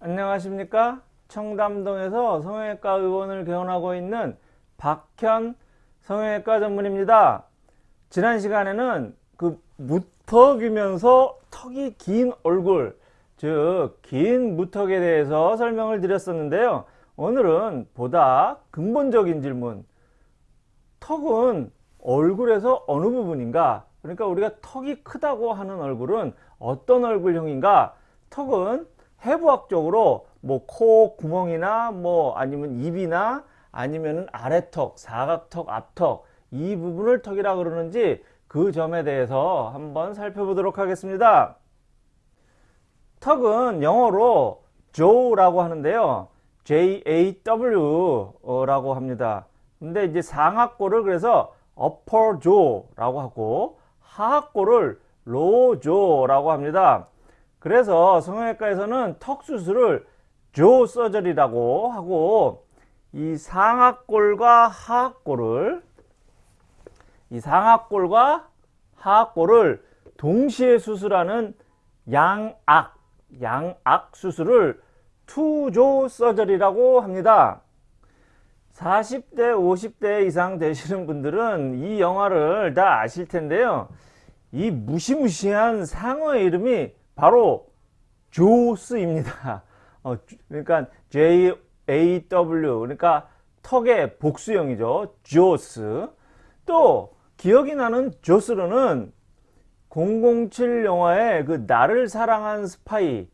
안녕하십니까? 청담동에서 성형외과 의원을 개원하고 있는 박현 성형외과 전문입니다. 지난 시간에는 그 무턱이면서 턱이 긴 얼굴 즉 긴 무턱에 대해서 설명을 드렸었는데요. 오늘은 보다 근본적인 질문. 턱은 얼굴에서 어느 부분인가? 그러니까 우리가 턱이 크다고 하는 얼굴은 어떤 얼굴형인가? 턱은 해부학적으로 뭐 코 구멍이나 뭐 아니면 입이나 아니면은 아래턱, 사각턱, 앞턱 이 부분을 턱이라 그러는지 그 점에 대해서 한번 살펴보도록 하겠습니다. 턱은 영어로 jaw라고 하는데요. J-A-W 라고 합니다. 근데 이제 상악골을 그래서 upper jaw라고 하고 하악골을 low jaw라고 합니다. 그래서 성형외과에서는 턱 수술을 조 서저리라고 하고 이 상악골과 하악골을 이 상악골과 하악골을 동시에 수술하는 양악 양악 수술을 투조 서저리라고 합니다. 40대 50대 이상 되시는 분들은 이 영화를 다 아실 텐데요. 이 무시무시한 상어의 이름이 바로 조스입니다. 어, 그러니까 J-A-W 그러니까 턱의 복수형이죠. 조스. 또 기억이 나는 조스로는 007 영화에 그 나를 사랑한 스파이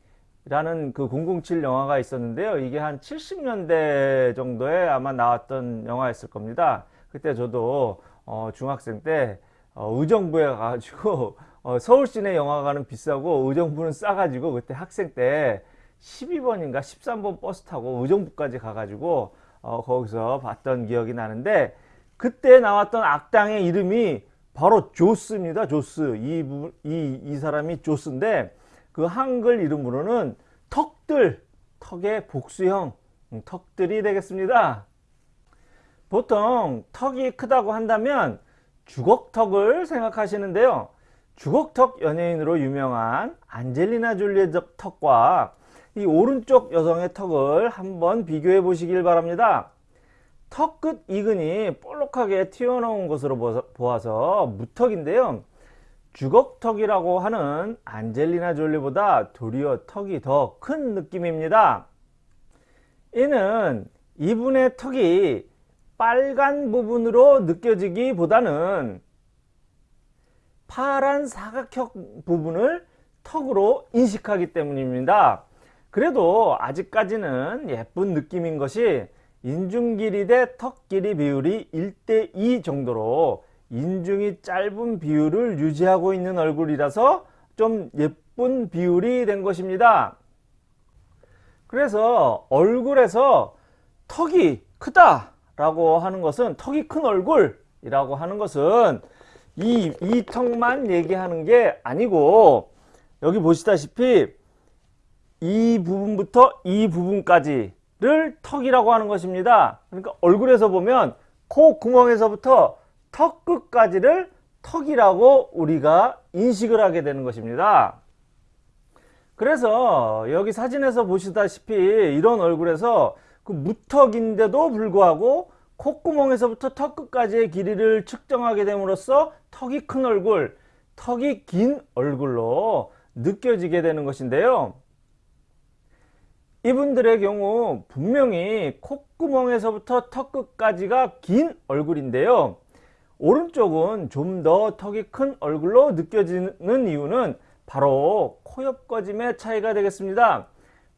라는 그 007 영화가 있었는데요. 이게 한 70년대 정도에 아마 나왔던 영화였을 겁니다. 그때 저도 어, 중학생 때 어, 의정부에 가가지고 어, 서울 시내 영화관은 비싸고 의정부는 싸가지고 그때 학생 때 12번인가 13번 버스 타고 의정부까지 가가지고 어, 거기서 봤던 기억이 나는데 그때 나왔던 악당의 이름이 바로 조스입니다. 조스. 이, 이, 이 사람이 조스인데 그 한글 이름으로는 턱들, 턱의 복수형 음, 턱들이 되겠습니다. 보통 턱이 크다고 한다면 주걱턱을 생각하시는데요. 주걱턱 연예인으로 유명한 안젤리나 졸리의 턱과 이 오른쪽 여성의 턱을 한번 비교해 보시길 바랍니다. 턱 끝 이근이 볼록하게 튀어나온 것으로 보아서 무턱인데요. 주걱턱이라고 하는 안젤리나 졸리보다 도리어 턱이 더 큰 느낌입니다. 이는 이분의 턱이 빨간 부분으로 느껴지기보다는 파란 사각형 부분을 턱으로 인식하기 때문입니다. 그래도 아직까지는 예쁜 느낌인 것이 인중 길이 대 턱 길이 비율이 1대2 정도로 인중이 짧은 비율을 유지하고 있는 얼굴이라서 좀 예쁜 비율이 된 것입니다. 그래서 얼굴에서 턱이 크다 라고 하는 것은 턱이 큰 얼굴이라고 하는 것은 이, 이 턱만 얘기하는 게 아니고 여기 보시다시피 이 부분부터 이 부분까지를 턱이라고 하는 것입니다. 그러니까 얼굴에서 보면 코 구멍에서부터 턱 끝까지를 턱이라고 우리가 인식을 하게 되는 것입니다. 그래서 여기 사진에서 보시다시피 이런 얼굴에서 그 무턱인데도 불구하고 콧구멍에서부터 턱 끝까지의 길이를 측정하게 됨으로써 턱이 큰 얼굴, 턱이 긴 얼굴로 느껴지게 되는 것인데요. 이분들의 경우 분명히 콧구멍에서부터 턱 끝까지가 긴 얼굴인데요. 오른쪽은 좀 더 턱이 큰 얼굴로 느껴지는 이유는 바로 코 옆거짐의 차이가 되겠습니다.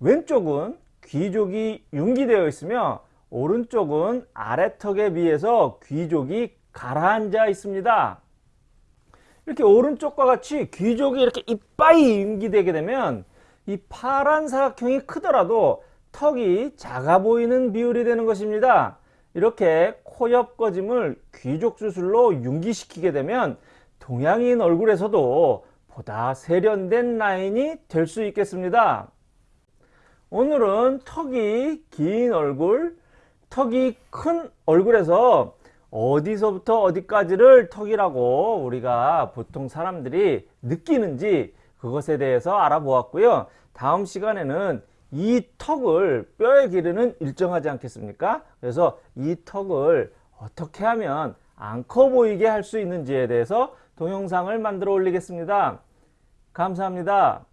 왼쪽은 귀족이 융기되어 있으며 오른쪽은 아래턱에 비해서 귀족이 가라앉아 있습니다. 이렇게 오른쪽과 같이 귀족이 이렇게 이빠이 융기되게 되면 이 파란 사각형이 크더라도 턱이 작아 보이는 비율이 되는 것입니다. 이렇게 코 옆 꺼짐을 귀족 수술로 융기시키게 되면 동양인 얼굴에서도 보다 세련된 라인이 될 수 있겠습니다. 오늘은 턱이 긴 얼굴, 턱이 큰 얼굴에서 어디서부터 어디까지를 턱이라고 우리가 보통 사람들이 느끼는지 그것에 대해서 알아보았고요. 다음 시간에는 이 턱을 뼈의 길이는 일정하지 않겠습니까? 그래서 이 턱을 어떻게 하면 안 커 보이게 할 수 있는지에 대해서 동영상을 만들어 올리겠습니다. 감사합니다.